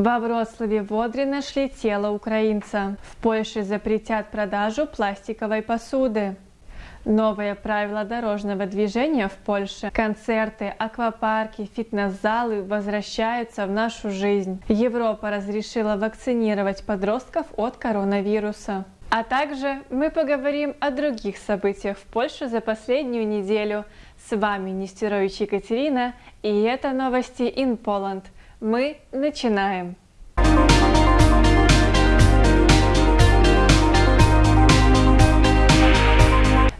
Во Вроцлаве в Одре нашли тело украинца. В Польше запретят продажу пластиковой посуды. Новые правила дорожного движения в Польше. Концерты, аквапарки, фитнес-залы возвращаются в нашу жизнь. Европа разрешила вакцинировать подростков от коронавируса. А также мы поговорим о других событиях в Польше за последнюю неделю. С вами Нестерович Екатерина и это новости in Poland. Мы начинаем.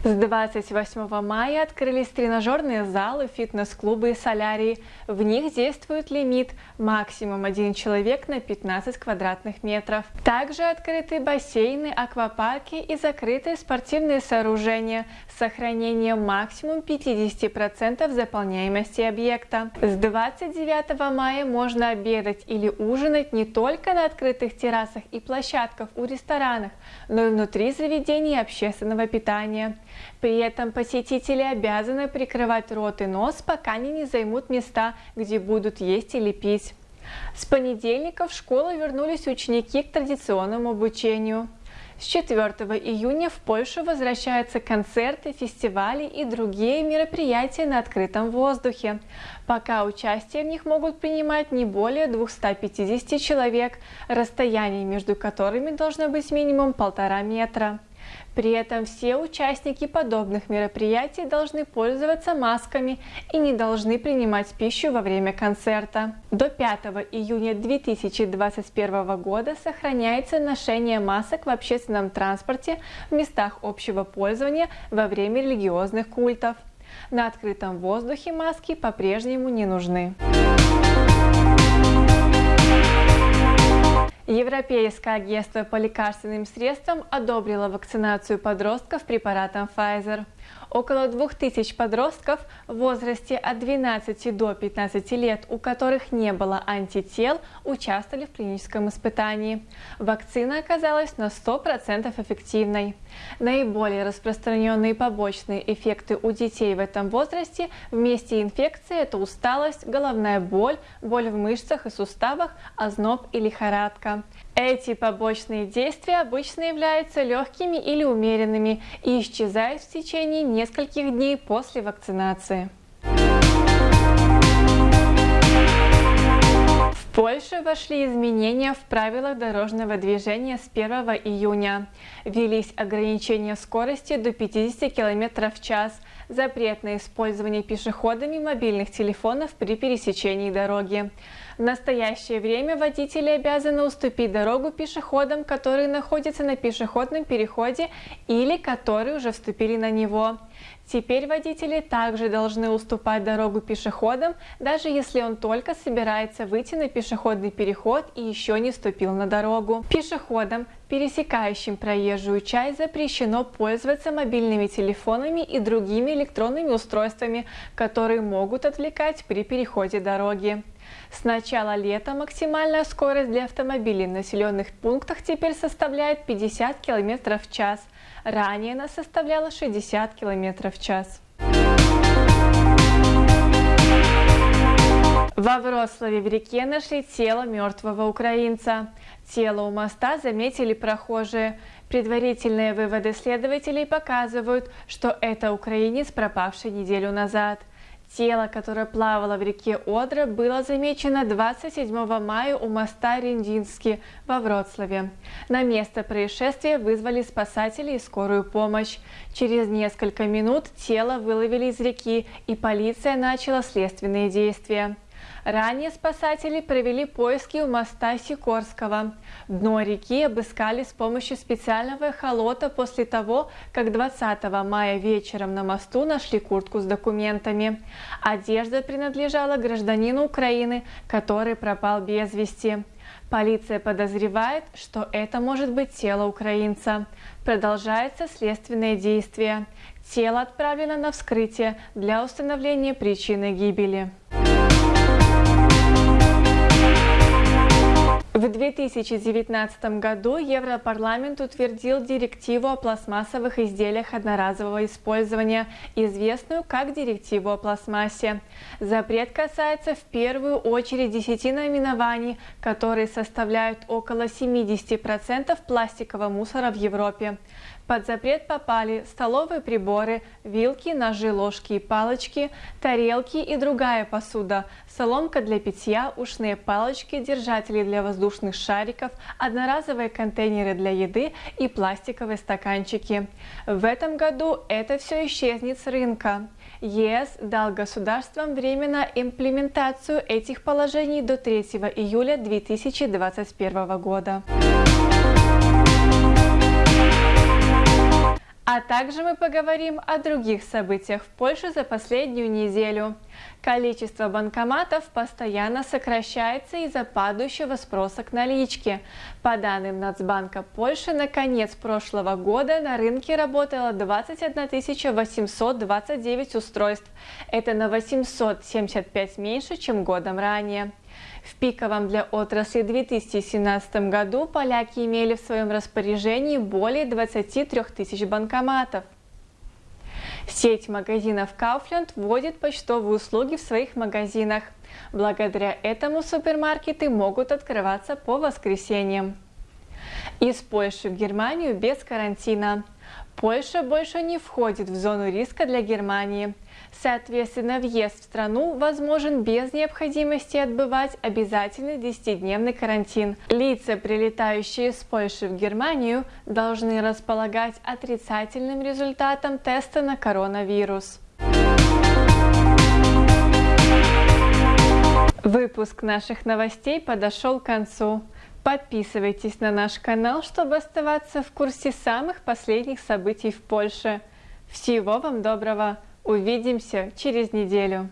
С 28 мая открылись тренажерные залы, фитнес-клубы и солярии. В них действует лимит максимум один человек на 15 квадратных метров. Также открыты бассейны, аквапарки и закрытые спортивные сооружения с сохранением максимум 50% заполняемости объекта. С 29 мая можно обедать или ужинать не только на открытых террасах и площадках у ресторанах, но и внутри заведений общественного питания. При этом посетители обязаны прикрывать рот и нос, пока они не займут места, где будут есть или пить. С понедельника в школу вернулись ученики к традиционному обучению. С 4 июня в Польшу возвращаются концерты, фестивали и другие мероприятия на открытом воздухе. Пока участие в них могут принимать не более 250 человек, расстояние между которыми должно быть минимум полтора метра. При этом все участники подобных мероприятий должны пользоваться масками и не должны принимать пищу во время концерта. До 5 июня 2021 года сохраняется ношение масок в общественном транспорте в местах общего пользования во время религиозных культов. На открытом воздухе маски по-прежнему не нужны. Европейское агентство по лекарственным средствам одобрило вакцинацию подростков препаратом Pfizer. Около 2000 подростков в возрасте от 12 до 15 лет, у которых не было антител, участвовали в клиническом испытании. Вакцина оказалась на 100% эффективной. Наиболее распространенные побочные эффекты у детей в этом возрасте вместе инфекции – это усталость, головная боль, боль в мышцах и суставах, озноб и лихорадка. Эти побочные действия обычно являются легкими или умеренными и исчезают в течение нескольких дней после вакцинации. В Польше вошли изменения в правилах дорожного движения с 1 июня. Ввелись ограничения скорости до 50 км в час, запрет на использование пешеходами мобильных телефонов при пересечении дороги. В настоящее время водители обязаны уступить дорогу пешеходам, которые находятся на пешеходном переходе или которые уже вступили на него. Теперь водители также должны уступать дорогу пешеходам, даже если он только собирается выйти на пешеходный переход и еще не ступил на дорогу. Пешеходам, пересекающим проезжую часть, запрещено пользоваться мобильными телефонами и другими электронными устройствами, которые могут отвлекать при переходе дороги. С начала лета максимальная скорость для автомобилей в населенных пунктах теперь составляет 50 км в час. Ранее она составляла 60 км в час. Во Вроцлаве в реке нашли тело мертвого украинца. Тело у моста заметили прохожие. Предварительные выводы следователей показывают, что это украинец, пропавший неделю назад. Тело, которое плавало в реке Одра, было замечено 27 мая у моста Риндинский во Вроцлаве. На место происшествия вызвали спасатели и скорую помощь. Через несколько минут тело выловили из реки, и полиция начала следственные действия. Ранее спасатели провели поиски у моста Сикорского. Дно реки обыскали с помощью специального эхолота после того, как 20 мая вечером на мосту нашли куртку с документами. Одежда принадлежала гражданину Украины, который пропал без вести. Полиция подозревает, что это может быть тело украинца. Продолжается следственное действие. Тело отправлено на вскрытие для установления причины гибели. В 2019 году Европарламент утвердил директиву о пластмассовых изделиях одноразового использования, известную как директиву о пластмассе. Запрет касается в первую очередь 10 наименований, которые составляют около 70% пластикового мусора в Европе. Под запрет попали столовые приборы, вилки, ножи, ложки и палочки, тарелки и другая посуда, соломка для питья, ушные палочки, держатели для воздушных шариков, одноразовые контейнеры для еды и пластиковые стаканчики. В этом году это все исчезнет с рынка. ЕС дал государствам время имплементацию этих положений до 3 июля 2021 года. А также мы поговорим о других событиях в Польше за последнюю неделю. Количество банкоматов постоянно сокращается из-за падающего спроса к наличке. По данным Нацбанка Польши, на конец прошлого года на рынке работало 21 829 устройств. Это на 875 меньше, чем годом ранее. В пиковом для отрасли 2017 году поляки имели в своем распоряжении более 23 тысяч банкоматов. Сеть магазинов Kaufland вводит почтовые услуги в своих магазинах. Благодаря этому супермаркеты могут открываться по воскресеньям. Из Польши в Германию без карантина. Польша больше не входит в зону риска для Германии. Соответственно, въезд в страну возможен без необходимости отбывать обязательный 10-дневный карантин. Лица, прилетающие из Польши в Германию, должны располагать отрицательным результатом теста на коронавирус. Выпуск наших новостей подошел к концу. Подписывайтесь на наш канал, чтобы оставаться в курсе самых последних событий в Польше. Всего вам доброго! Увидимся через неделю.